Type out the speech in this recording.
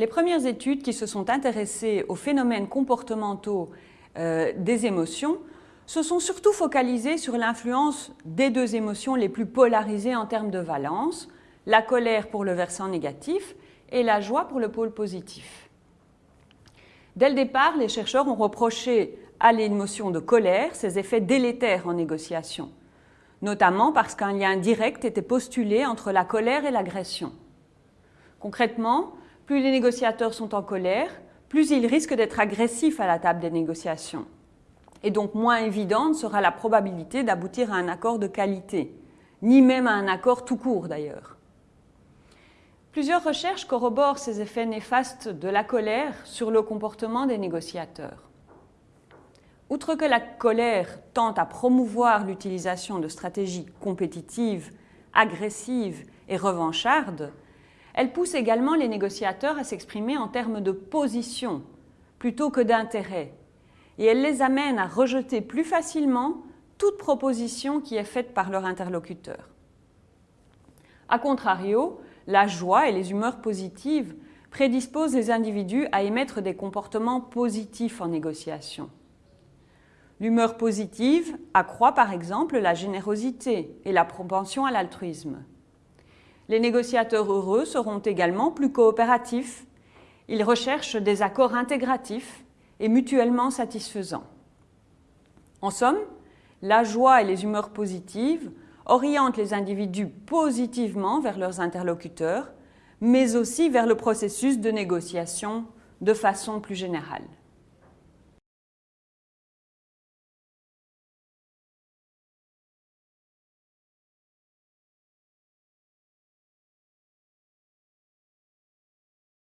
les premières études qui se sont intéressées aux phénomènes comportementaux euh, des émotions se sont surtout focalisées sur l'influence des deux émotions les plus polarisées en termes de valence, la colère pour le versant négatif et la joie pour le pôle positif. Dès le départ, les chercheurs ont reproché à l'émotion de colère ses effets délétères en négociation, notamment parce qu'un lien direct était postulé entre la colère et l'agression. Concrètement, plus les négociateurs sont en colère, plus ils risquent d'être agressifs à la table des négociations. Et donc moins évidente sera la probabilité d'aboutir à un accord de qualité, ni même à un accord tout court d'ailleurs. Plusieurs recherches corroborent ces effets néfastes de la colère sur le comportement des négociateurs. Outre que la colère tente à promouvoir l'utilisation de stratégies compétitives, agressives et revanchardes, elle pousse également les négociateurs à s'exprimer en termes de position plutôt que d'intérêt, et elle les amène à rejeter plus facilement toute proposition qui est faite par leur interlocuteur. A contrario, la joie et les humeurs positives prédisposent les individus à émettre des comportements positifs en négociation. L'humeur positive accroît par exemple la générosité et la propension à l'altruisme. Les négociateurs heureux seront également plus coopératifs. Ils recherchent des accords intégratifs et mutuellement satisfaisants. En somme, la joie et les humeurs positives orientent les individus positivement vers leurs interlocuteurs, mais aussi vers le processus de négociation de façon plus générale.